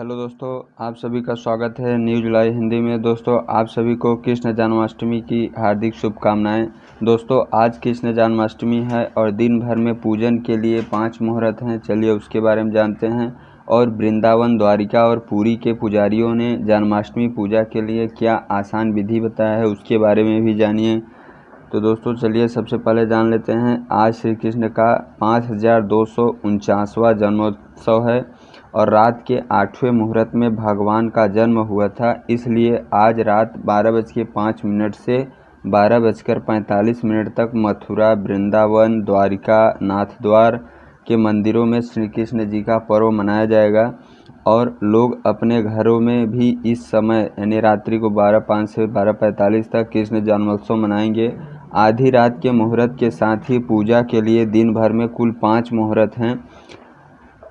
Hello दोस्तों, आप सभी का स्वागत है न्यूज़ लाइव हिंदी में। दोस्तों, आप सभी को कृष्ण जन्माष्टमी की हार्दिक शुभकामनाएँ। दोस्तों, आज कृष्ण जन्माष्टमी है और दिन भर में पूजन के लिए पाँच मुहूर्त हैं। चलिए उसके बारे में जानते हैं। और वृंदावन द्वारिका और पुरी के पुजारियों ने जन्माष्टमी पूजा के लिए क्या आसान विधि बताया है, उसके बारे में भी जानिए। तो दोस्तों, चलिए सबसे पहले जान लेते हैं। आज श्री कृष्ण का पाँच हज़ार दो सौ उनचासवां जन्मोत्सव है और रात के आठवें मुहूर्त में भगवान का जन्म हुआ था। इसलिए आज रात बारह बज के पाँच मिनट से बारह बजकर पैंतालीस मिनट तक मथुरा, वृंदावन, द्वारिका नाथद्वार के मंदिरों में श्री कृष्ण जी का पर्व मनाया जाएगा और लोग अपने घरों में भी इस समय, यानी रात्रि को बारह पाँच से बारह पैंतालीस तक कृष्ण जन्मोत्सव मनाएँगे। आधी रात के मुहूर्त के साथ ही पूजा के लिए दिन भर में कुल पाँच मुहूर्त हैं।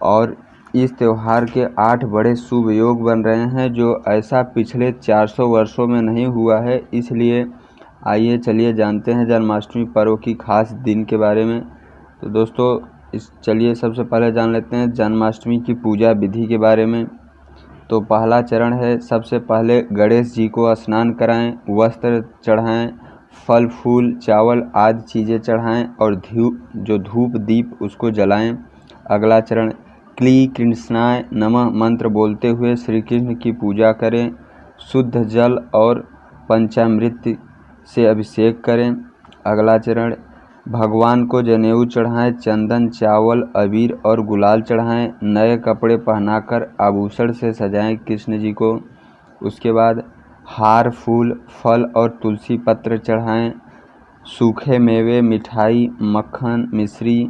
और इस त्यौहार के आठ बड़े शुभ योग बन रहे हैं, जो ऐसा पिछले 400 वर्षों में नहीं हुआ है। इसलिए आइए चलिए जानते हैं जन्माष्टमी पर्व की खास दिन के बारे में। तो दोस्तों, इस चलिए सबसे पहले जान लेते हैं जन्माष्टमी की पूजा विधि के बारे में। तो पहला चरण है, सबसे पहले गणेश जी को स्नान कराएँ, वस्त्र चढ़ाएँ फल, फूल, चावल आदि चीज़ें चढ़ाएँ और धूप जो धूप दीप उसको जलाएँ। अगला चरण, क्ली कृष्णाय नमः मंत्र बोलते हुए श्री कृष्ण की पूजा करें। शुद्ध जल और पंचामृत से अभिषेक करें। अगला चरण, भगवान को जनेऊ चढ़ाएँ, चंदन, चावल, अबीर और गुलाल चढ़ाएँ। नए कपड़े पहनाकर आभूषण से सजाएँ कृष्ण जी को। उसके बाद हार, फूल, फल और तुलसी पत्र चढ़ाएँ। सूखे मेवे, मिठाई, मक्खन, मिश्री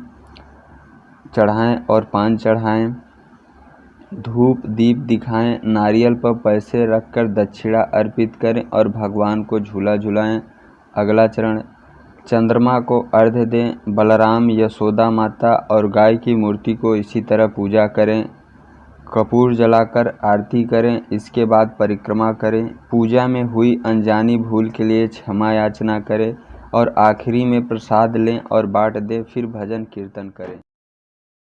चढ़ाएँ और पान चढ़ाएँ। धूप, दीप दिखाएँ। नारियल पर पैसे रखकर दक्षिणा अर्पित करें और भगवान को झूला झुलाएँ। अगला चरण, चंद्रमा को अर्घ्य दें। बलराम, यशोदा माता और गाय की मूर्ति को इसी तरह पूजा करें। कपूर जलाकर आरती करें, इसके बाद परिक्रमा करें, पूजा में हुई अनजानी भूल के लिए क्षमा याचना करें और आखिरी में प्रसाद लें और बांट दें, फिर भजन कीर्तन करें।